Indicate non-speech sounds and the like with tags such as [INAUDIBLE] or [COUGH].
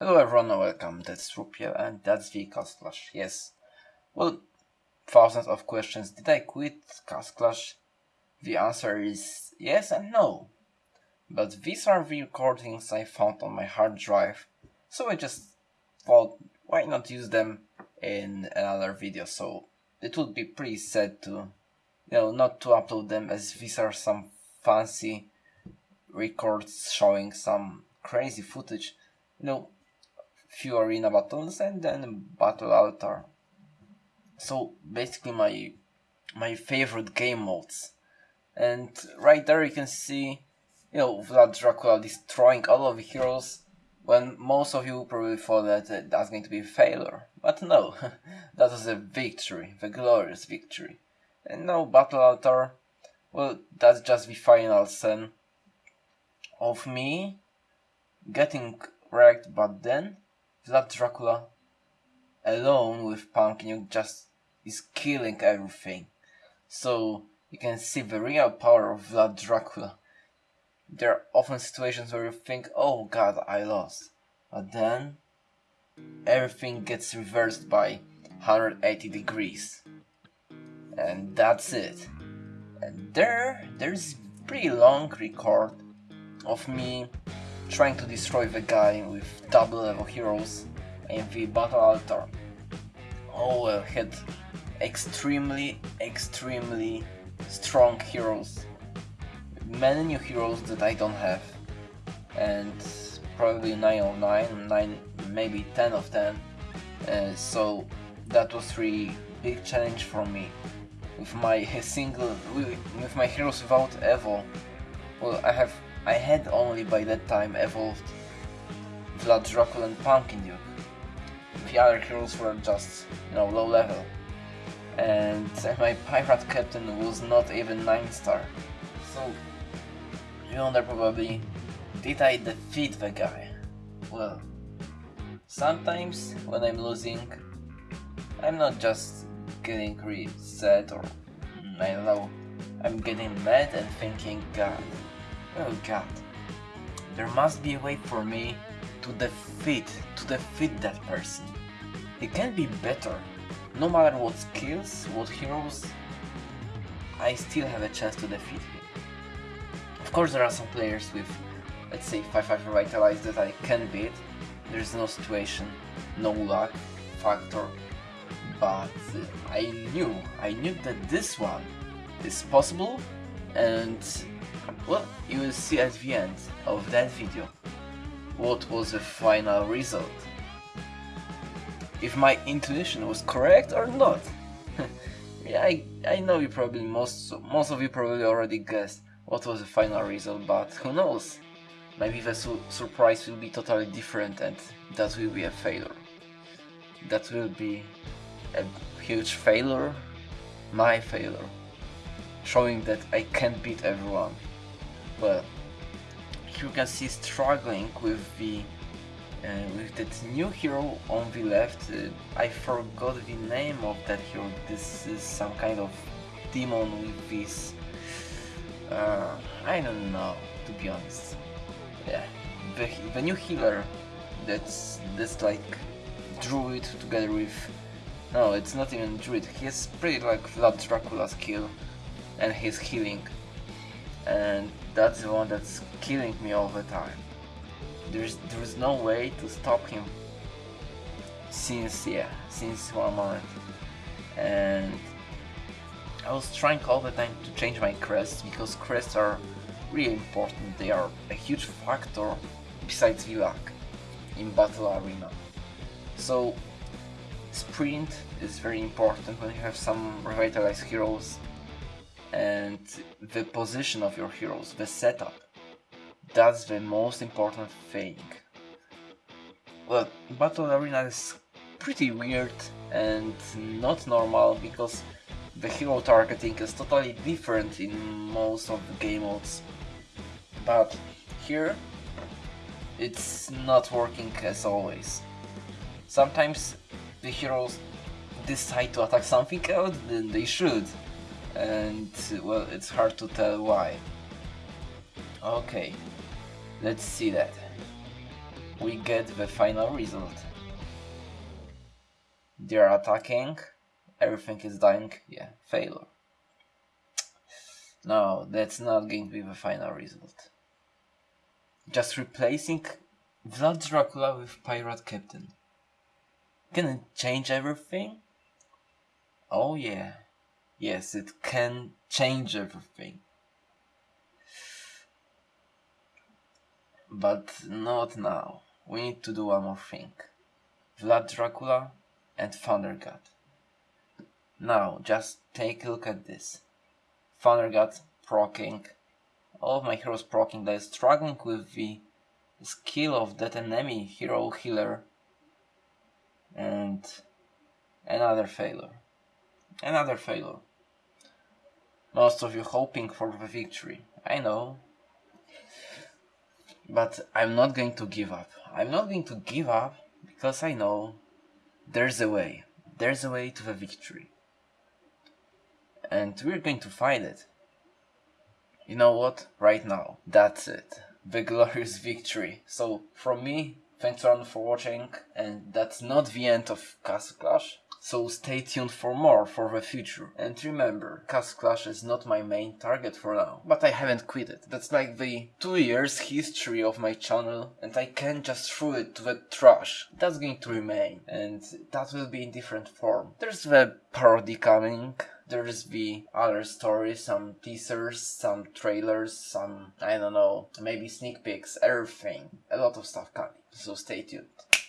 Hello everyone and welcome, that's Rupiel and that's the Castle Clash. Yes, well, thousands of questions. Did I quit Castle Clash? The answer is yes and no. But these are the recordings I found on my hard drive, so I just thought why not use them in another video, so it would be pretty sad to, you know, not to upload them as these are some fancy records showing some crazy footage. You know, few arena battles and then battle altar. So basically my my favorite game modes. And right there you can see, you know, Vlad Dracula destroying all of the heroes when most of you probably thought that uh, that's going to be a failure. But no, [LAUGHS] that was a victory, the glorious victory. And now Battle Altar, well, that's just the final scene of me getting wrecked, but then Vlad Dracula alone with Pumpkin just is killing everything. So you can see the real power of Vlad Dracula. There are often situations where you think, oh god, I lost. But then everything gets reversed by 180 degrees. And that's it. And there, there's pretty long record of me trying to destroy the guy with double level heroes in the battle altar. Oh, I had extremely, extremely strong heroes. Many new heroes that I don't have. And probably 9 of 9, 9 maybe 10 of 10. Uh, so that was really big challenge for me. With my [LAUGHS] single, with my heroes without Evo, well I have I had only by that time evolved Vlad Dracula and Pumpkin Duke. The other heroes were just, you know, low level. And [LAUGHS] my pirate captain was not even 9 star. So, you wonder probably, did I defeat the guy? Well, sometimes when I'm losing, I'm not just getting really sad or, I don't know, I'm getting mad and thinking, God, Oh god. There must be a way for me to defeat, to defeat that person. It can be better. No matter what skills, what heroes, I still have a chance to defeat him. Of course there are some players with, let's say, 5-5 revitalized that I can beat. There's no situation, no luck factor, but I knew, I knew that this one is possible and well, you will see at the end of that video what was the final result. If my intuition was correct or not. [LAUGHS] yeah, I, I know you probably, most, most of you probably already guessed what was the final result, but who knows? Maybe the su surprise will be totally different and that will be a failure. That will be a huge failure, my failure, showing that I can't beat everyone well you can see struggling with the uh, with that new hero on the left. Uh, I forgot the name of that hero. This is some kind of demon with this uh, I don't know to be honest. Yeah the, the new healer that's that's like druid together with no it's not even druid. He's pretty like Vlad Dracula skill and his healing. And that's the one that's killing me all the time. There's there's no way to stop him since yeah, since one moment. And I was trying all the time to change my crests because crests are really important. They are a huge factor besides VLAC in battle arena. So sprint is very important when you have some revitalized heroes and the position of your heroes, the setup. That's the most important thing. Well, Battle Arena is pretty weird and not normal because the hero targeting is totally different in most of the game modes. But here it's not working as always. Sometimes the heroes decide to attack something else than they should and well it's hard to tell why. Okay, let's see that. we get the final result. They're attacking, everything is dying, yeah, failure. No, that's not going to be the final result. Just replacing Vlad Dracula with Pirate Captain. Can it change everything? Oh yeah. Yes, it can change everything. But not now. We need to do one more thing. Vlad Dracula and Thunder God. Now, just take a look at this. Thunder God proccing. All of my heroes proccing. They're struggling with the skill of that enemy hero healer. And another failure. Another failure. Most of you hoping for the victory. I know. But I'm not going to give up. I'm not going to give up because I know there's a way. There's a way to the victory. And we're going to find it. You know what? Right now. That's it. [LAUGHS] The glorious victory. So, from me, thanks everyone for watching. And that's not the end of Castle Clash. So stay tuned for more for the future. And remember, Castle Clash is not my main target for now, but I haven't quit it. That's like the two years history of my channel and I can't just throw it to the trash. That's going to remain and that will be in different form. There's the parody coming, there's the other stories, some teasers, some trailers, some, I don't know, maybe sneak peeks, everything. A lot of stuff coming, so stay tuned.